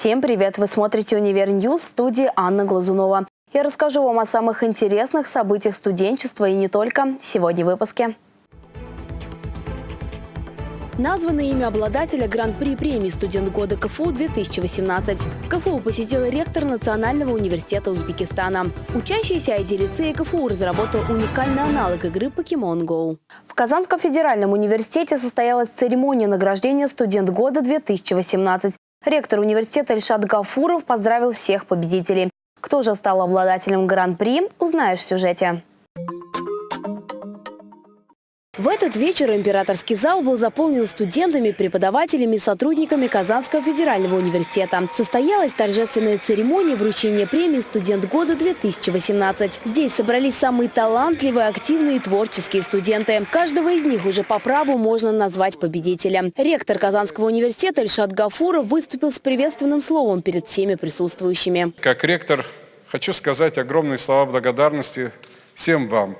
Всем привет! Вы смотрите «Univer News» в студии Анна Глазунова. Я расскажу вам о самых интересных событиях студенчества и не только сегодня в выпуске. Названо имя обладателя Гран-при премии «Студент года КФУ-2018». КФУ посетил ректор Национального университета Узбекистана. Учащийся IT-лицея КФУ разработал уникальный аналог игры Pokemon Go. В Казанском федеральном университете состоялась церемония награждения «Студент года-2018». Ректор университета Ильшат Гафуров поздравил всех победителей. Кто же стал обладателем Гран-при, узнаешь в сюжете. В этот вечер императорский зал был заполнен студентами, преподавателями и сотрудниками Казанского федерального университета. Состоялась торжественная церемония вручения премии «Студент года-2018». Здесь собрались самые талантливые, активные и творческие студенты. Каждого из них уже по праву можно назвать победителем. Ректор Казанского университета Ильшат Гафуров выступил с приветственным словом перед всеми присутствующими. Как ректор хочу сказать огромные слова благодарности всем вам,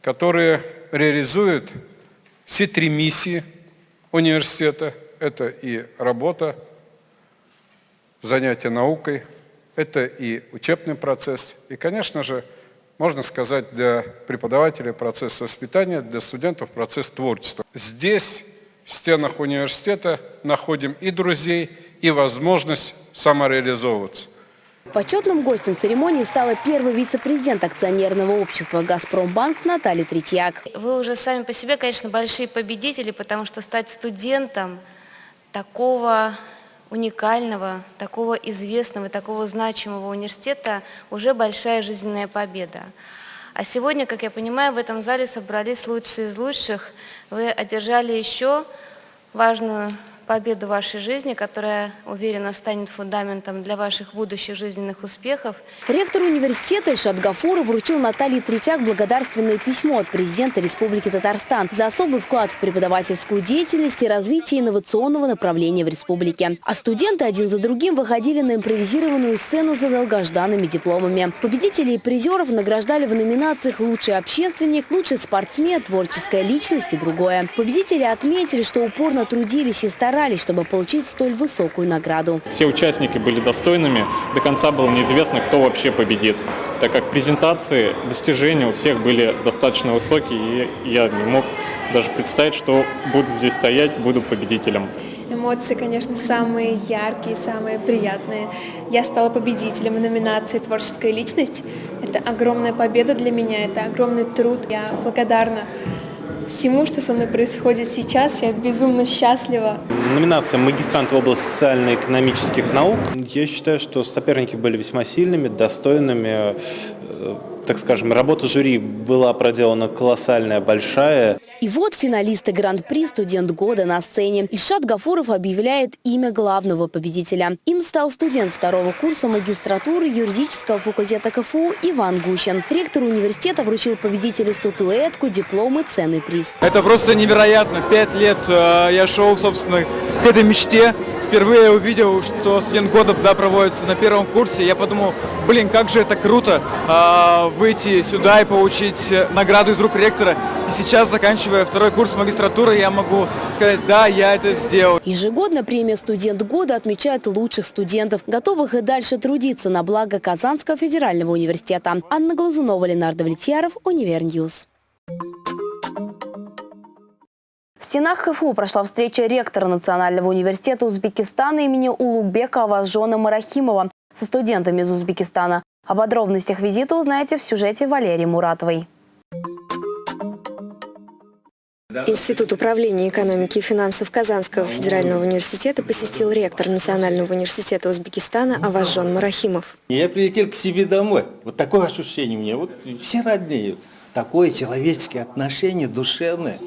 которые реализует все три миссии университета. Это и работа, занятие наукой, это и учебный процесс, и, конечно же, можно сказать, для преподавателей процесс воспитания, для студентов процесс творчества. Здесь, в стенах университета, находим и друзей, и возможность самореализовываться. Почетным гостем церемонии стала первый вице-президент акционерного общества «Газпромбанк» Наталья Третьяк. Вы уже сами по себе, конечно, большие победители, потому что стать студентом такого уникального, такого известного, такого значимого университета уже большая жизненная победа. А сегодня, как я понимаю, в этом зале собрались лучшие из лучших. Вы одержали еще важную победу вашей жизни, которая, уверенно, станет фундаментом для ваших будущих жизненных успехов. Ректор университета Ильшат Гафуров вручил Наталье Третьяк благодарственное письмо от президента Республики Татарстан за особый вклад в преподавательскую деятельность и развитие инновационного направления в республике. А студенты один за другим выходили на импровизированную сцену за долгожданными дипломами. Победителей и призеров награждали в номинациях «Лучший общественник», «Лучший спортсмен», «Творческая личность» и другое. Победители отметили, что упорно трудились и старались старались, чтобы получить столь высокую награду. Все участники были достойными. До конца было неизвестно, кто вообще победит, так как презентации, достижения у всех были достаточно высокие, и я не мог даже представить, что буду здесь стоять, буду победителем. Эмоции, конечно, самые яркие, самые приятные. Я стала победителем номинации «Творческая личность». Это огромная победа для меня, это огромный труд. Я благодарна всему, что со мной происходит сейчас. Я безумно счастлива. Номинация «Магистрант в области социально-экономических наук». Я считаю, что соперники были весьма сильными, достойными. Так скажем, работа жюри была проделана колоссальная, большая. И вот финалисты Гран-при «Студент года» на сцене. Ильшат Гафуров объявляет имя главного победителя. Им стал студент второго курса магистратуры юридического факультета КФУ Иван Гущин. Ректор университета вручил победителю статуэтку, диплом и ценный приз. Это просто невероятно. Пять лет э, я шел, собственно, к этой мечте впервые увидел, что студент года да, проводится на первом курсе, я подумал, блин, как же это круто э, выйти сюда и получить награду из рук ректора. И сейчас, заканчивая второй курс магистратуры, я могу сказать, да, я это сделал. Ежегодно премия «Студент года» отмечает лучших студентов, готовых и дальше трудиться на благо Казанского федерального университета. Анна Глазунова, Ленар Давлетьяров, Univer News. В стенах ХФУ прошла встреча ректора Национального университета Узбекистана имени Улугбека Авазжона Марахимова со студентами из Узбекистана. О подробностях визита узнаете в сюжете Валерии Муратовой. Институт управления экономики и финансов Казанского федерального университета посетил ректор Национального университета Узбекистана Аважон Марахимов. Я прилетел к себе домой. Вот такое ощущение у меня. Вот все родные. Такое человеческое отношение, душевное.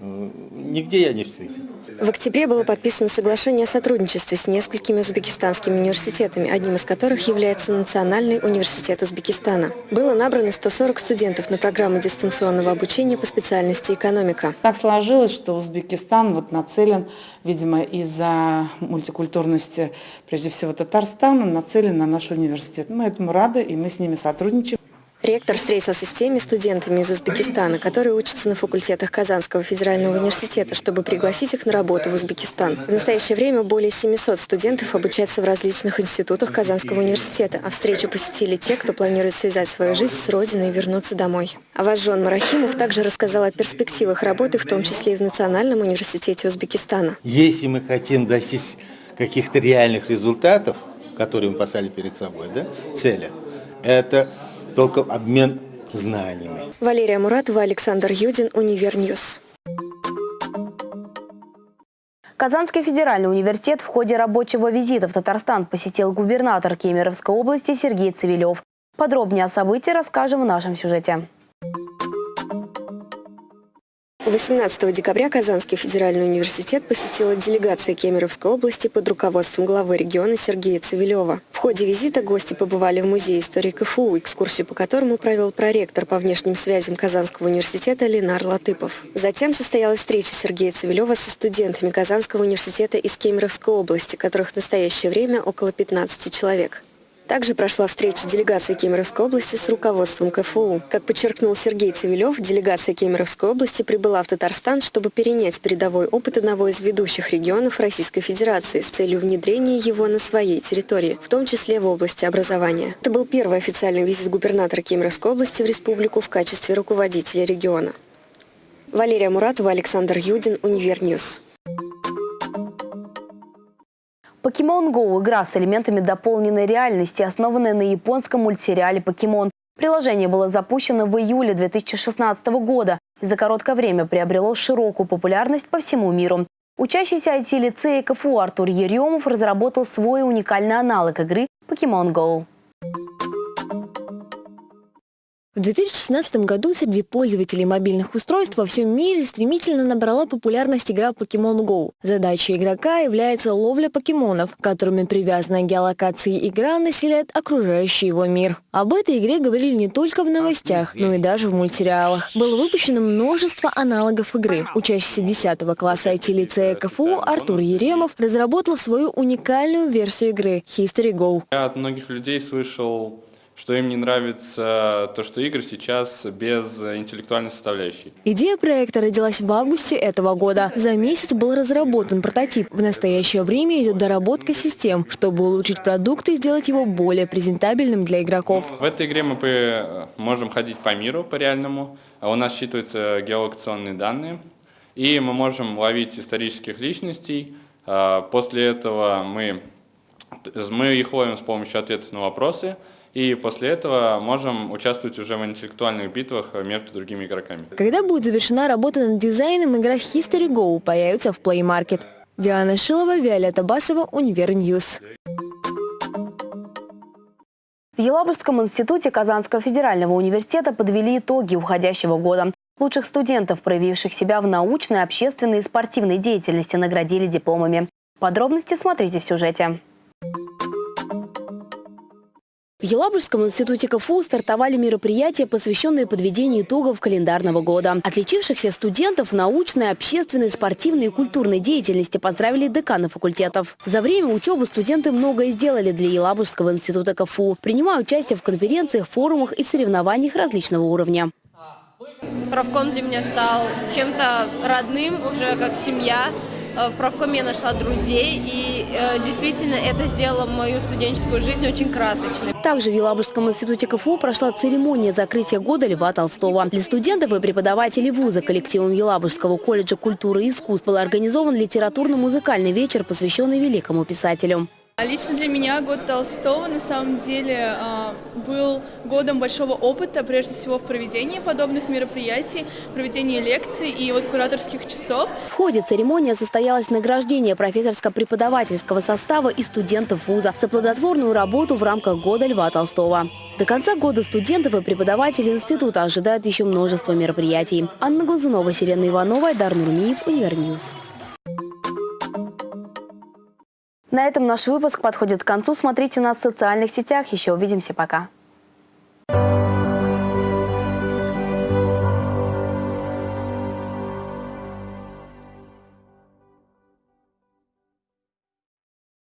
Нигде я не встретил. В октябре было подписано соглашение о сотрудничестве с несколькими узбекистанскими университетами, одним из которых является Национальный университет Узбекистана. Было набрано 140 студентов на программу дистанционного обучения по специальности экономика. Так сложилось, что Узбекистан вот нацелен, видимо, из-за мультикультурности, прежде всего Татарстана, нацелен на наш университет. Мы этому рады, и мы с ними сотрудничаем. Ректор встретился с теми студентами из Узбекистана, которые учатся на факультетах Казанского федерального университета, чтобы пригласить их на работу в Узбекистан. В настоящее время более 700 студентов обучаются в различных институтах Казанского университета, а встречу посетили те, кто планирует связать свою жизнь с родиной и вернуться домой. Аважон Марахимов также рассказал о перспективах работы, в том числе и в Национальном университете Узбекистана. Если мы хотим достичь каких-то реальных результатов, которые мы поставили перед собой, да, цели, это только обмен знаниями. Валерия Муратова, Александр Юдин, Univer News. Казанский федеральный университет в ходе рабочего визита в Татарстан посетил губернатор Кемеровской области Сергей Цивилев. Подробнее о событии расскажем в нашем сюжете. 18 декабря Казанский федеральный университет посетила делегация Кемеровской области под руководством главы региона Сергея Цивилева. В ходе визита гости побывали в Музее истории КФУ, экскурсию по которому провел проректор по внешним связям Казанского университета Ленар Латыпов. Затем состоялась встреча Сергея Цивилева со студентами Казанского университета из Кемеровской области, которых в настоящее время около 15 человек. Также прошла встреча делегации Кемеровской области с руководством КФУ. Как подчеркнул Сергей Цивилев, делегация Кемеровской области прибыла в Татарстан, чтобы перенять передовой опыт одного из ведущих регионов Российской Федерации с целью внедрения его на своей территории, в том числе в области образования. Это был первый официальный визит губернатора Кемеровской области в республику в качестве руководителя региона. Валерия Муратова, Александр Юдин, Univer News. Pokemon Go – игра с элементами дополненной реальности, основанная на японском мультсериале «Покемон». Приложение было запущено в июле 2016 года и за короткое время приобрело широкую популярность по всему миру. Учащийся IT-лицея КФУ Артур Еремов разработал свой уникальный аналог игры Pokemon Go. В 2016 году среди пользователей мобильных устройств во всем мире стремительно набрала популярность игра Pokemon Go. Задачей игрока является ловля покемонов, которыми привязанная геолокации игра населяет окружающий его мир. Об этой игре говорили не только в новостях, но и даже в мультсериалах. Было выпущено множество аналогов игры. Учащийся 10 класса IT-лицея КФУ Артур Еремов разработал свою уникальную версию игры History Go. Я от многих людей слышал что им не нравится то, что игры сейчас без интеллектуальной составляющей. Идея проекта родилась в августе этого года. За месяц был разработан прототип. В настоящее время идет доработка систем, чтобы улучшить продукт и сделать его более презентабельным для игроков. В этой игре мы можем ходить по миру, по реальному. У нас считываются геолокационные данные. И мы можем ловить исторических личностей. А, после этого мы, мы их ловим с помощью ответов на вопросы. И после этого можем участвовать уже в интеллектуальных битвах между другими игроками. Когда будет завершена работа над дизайном, игра History Go появится в Play Market. Диана Шилова, Виолетта Басова, Univer News. В Елабужском институте Казанского федерального университета подвели итоги уходящего года. Лучших студентов, проявивших себя в научной, общественной и спортивной деятельности, наградили дипломами. Подробности смотрите в сюжете. В Елабужском институте КФУ стартовали мероприятия, посвященные подведению итогов календарного года. Отличившихся студентов научной, общественной, спортивной и культурной деятельности поздравили деканы факультетов. За время учебы студенты многое сделали для Елабужского института КФУ, принимая участие в конференциях, форумах и соревнованиях различного уровня. Правком для меня стал чем-то родным, уже как семья. Э, в правкоме нашла друзей, и э, действительно это сделало мою студенческую жизнь очень красочной. Также в Елабужском институте КФУ прошла церемония закрытия года Льва Толстого. Для студентов и преподавателей вуза коллективом Елабужского колледжа культуры и искусств был организован литературно-музыкальный вечер, посвященный великому писателю. А лично для меня год Толстого на самом деле а, был годом большого опыта, прежде всего в проведении подобных мероприятий, проведении лекций и вот кураторских часов. В ходе церемонии состоялось награждение профессорско-преподавательского состава и студентов вуза за плодотворную работу в рамках года Льва Толстого. До конца года студентов и преподавателей института ожидают еще множество мероприятий. Анна Глазунова, Сирена Иванова, Айдар Нурмиев, Univer News. На этом наш выпуск подходит к концу. Смотрите нас в социальных сетях. Еще увидимся. Пока.